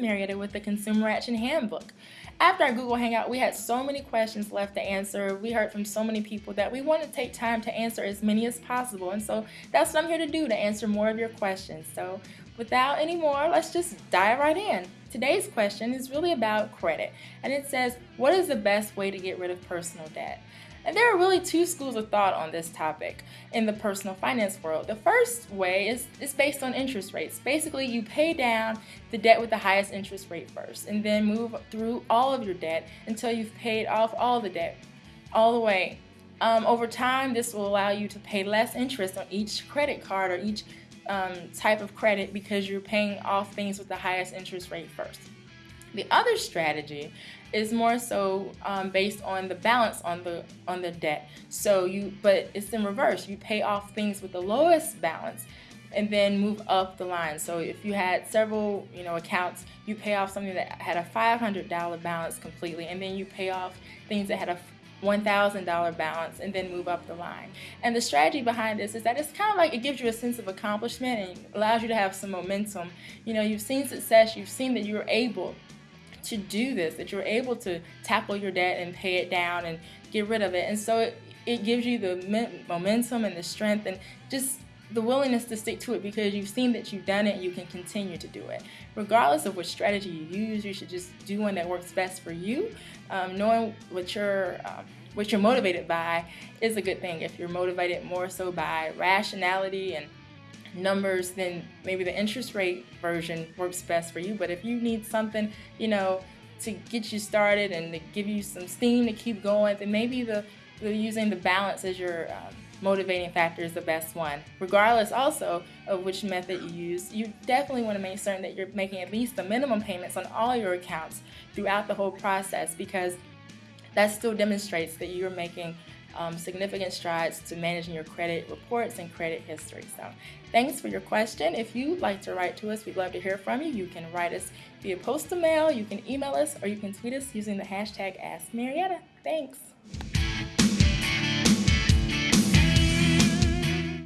Marietta with the Consumer Action Handbook. After our Google Hangout, we had so many questions left to answer. We heard from so many people that we want to take time to answer as many as possible. And so that's what I'm here to do, to answer more of your questions. So without any more, let's just dive right in. Today's question is really about credit. And it says, what is the best way to get rid of personal debt? And there are really two schools of thought on this topic in the personal finance world. The first way is, is based on interest rates. Basically, you pay down the debt with the highest interest rate first and then move through all of your debt until you've paid off all the debt all the way. Um, over time, this will allow you to pay less interest on each credit card or each um, type of credit because you're paying off things with the highest interest rate first. The other strategy is more so um, based on the balance on the on the debt. So you, but it's in reverse. You pay off things with the lowest balance, and then move up the line. So if you had several, you know, accounts, you pay off something that had a $500 balance completely, and then you pay off things that had a $1,000 balance and then move up the line. And the strategy behind this is that it's kind of like it gives you a sense of accomplishment and allows you to have some momentum. You know, you've seen success, you've seen that you're able to do this, that you're able to tackle your debt and pay it down and get rid of it. And so it, it gives you the momentum and the strength and just the willingness to stick to it because you've seen that you've done it you can continue to do it. Regardless of which strategy you use, you should just do one that works best for you. Um, knowing what you're, um, what you're motivated by is a good thing. If you're motivated more so by rationality and numbers, then maybe the interest rate version works best for you. But if you need something, you know, to get you started and to give you some steam to keep going, then maybe the, the using the balance as your um, motivating factor is the best one. Regardless also of which method you use, you definitely want to make certain that you're making at least the minimum payments on all your accounts throughout the whole process because that still demonstrates that you're making um, significant strides to managing your credit reports and credit history. So thanks for your question. If you'd like to write to us, we'd love to hear from you. You can write us via postal mail, you can email us, or you can tweet us using the hashtag AskMarietta. Thanks.